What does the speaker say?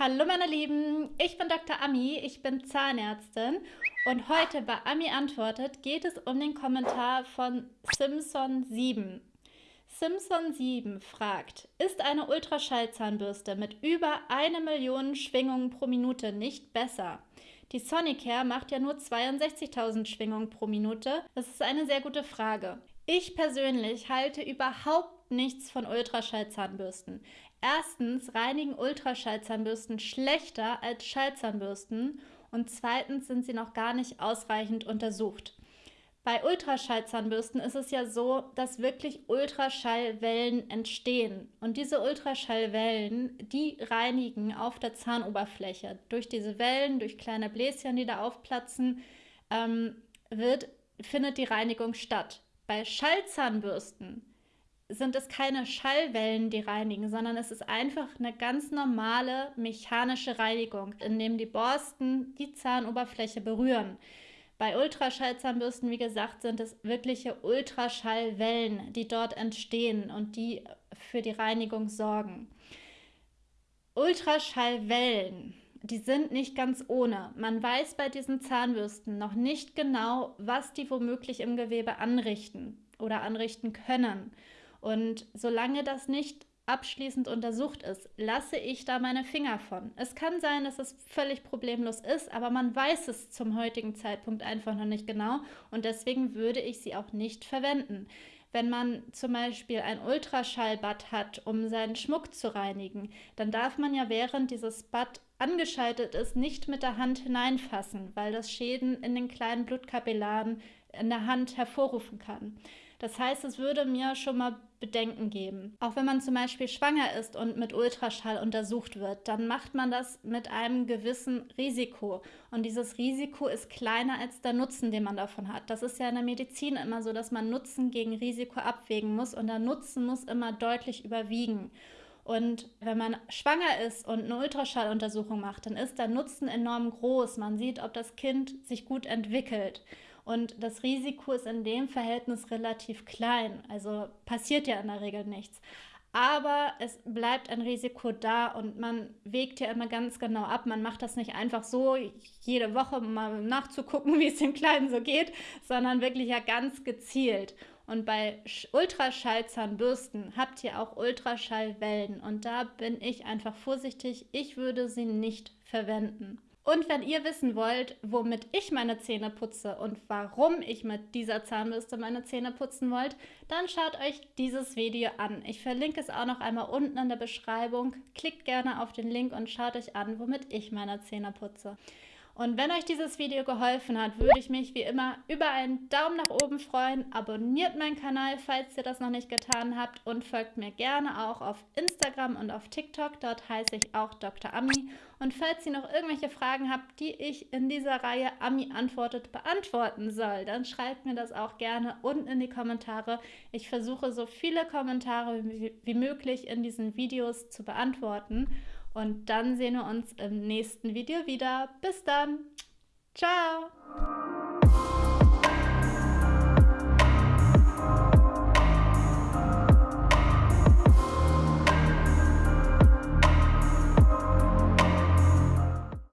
Hallo meine Lieben, ich bin Dr. Ami, ich bin Zahnärztin und heute bei Ami antwortet geht es um den Kommentar von Simpson7. Simpson7 fragt, ist eine Ultraschallzahnbürste mit über eine Million Schwingungen pro Minute nicht besser? Die Sonicare macht ja nur 62.000 Schwingungen pro Minute. Das ist eine sehr gute Frage. Ich persönlich halte überhaupt nichts von Ultraschallzahnbürsten. Erstens reinigen Ultraschallzahnbürsten schlechter als Schallzahnbürsten und zweitens sind sie noch gar nicht ausreichend untersucht. Bei Ultraschallzahnbürsten ist es ja so, dass wirklich Ultraschallwellen entstehen. Und diese Ultraschallwellen, die reinigen auf der Zahnoberfläche. Durch diese Wellen, durch kleine Bläschen, die da aufplatzen, ähm, wird, findet die Reinigung statt. Bei Schallzahnbürsten sind es keine Schallwellen, die reinigen, sondern es ist einfach eine ganz normale mechanische Reinigung, indem die Borsten die Zahnoberfläche berühren. Bei Ultraschallzahnbürsten, wie gesagt, sind es wirkliche Ultraschallwellen, die dort entstehen und die für die Reinigung sorgen. Ultraschallwellen die sind nicht ganz ohne. Man weiß bei diesen Zahnbürsten noch nicht genau, was die womöglich im Gewebe anrichten oder anrichten können. Und solange das nicht abschließend untersucht ist, lasse ich da meine Finger von. Es kann sein, dass es völlig problemlos ist, aber man weiß es zum heutigen Zeitpunkt einfach noch nicht genau und deswegen würde ich sie auch nicht verwenden. Wenn man zum Beispiel ein Ultraschallbad hat, um seinen Schmuck zu reinigen, dann darf man ja während dieses Bad angeschaltet ist, nicht mit der Hand hineinfassen, weil das Schäden in den kleinen Blutkapillaren in der Hand hervorrufen kann. Das heißt, es würde mir schon mal Bedenken geben. Auch wenn man zum Beispiel schwanger ist und mit Ultraschall untersucht wird, dann macht man das mit einem gewissen Risiko. Und dieses Risiko ist kleiner als der Nutzen, den man davon hat. Das ist ja in der Medizin immer so, dass man Nutzen gegen Risiko abwägen muss und der Nutzen muss immer deutlich überwiegen. Und wenn man schwanger ist und eine Ultraschalluntersuchung macht, dann ist der Nutzen enorm groß. Man sieht, ob das Kind sich gut entwickelt. Und das Risiko ist in dem Verhältnis relativ klein. Also passiert ja in der Regel nichts. Aber es bleibt ein Risiko da und man wägt ja immer ganz genau ab. Man macht das nicht einfach so jede Woche mal nachzugucken, wie es dem Kleinen so geht, sondern wirklich ja ganz gezielt. Und bei Ultraschallzahnbürsten habt ihr auch Ultraschallwellen und da bin ich einfach vorsichtig. Ich würde sie nicht verwenden. Und wenn ihr wissen wollt, womit ich meine Zähne putze und warum ich mit dieser Zahnbürste meine Zähne putzen wollt, dann schaut euch dieses Video an. Ich verlinke es auch noch einmal unten in der Beschreibung. Klickt gerne auf den Link und schaut euch an, womit ich meine Zähne putze. Und wenn euch dieses Video geholfen hat, würde ich mich wie immer über einen Daumen nach oben freuen. Abonniert meinen Kanal, falls ihr das noch nicht getan habt und folgt mir gerne auch auf Instagram und auf TikTok. Dort heiße ich auch Dr. Ami. Und falls ihr noch irgendwelche Fragen habt, die ich in dieser Reihe Ami antwortet beantworten soll, dann schreibt mir das auch gerne unten in die Kommentare. Ich versuche so viele Kommentare wie, möglich in diesen Videos zu beantworten. Und dann sehen wir uns im nächsten Video wieder. Bis dann. Ciao.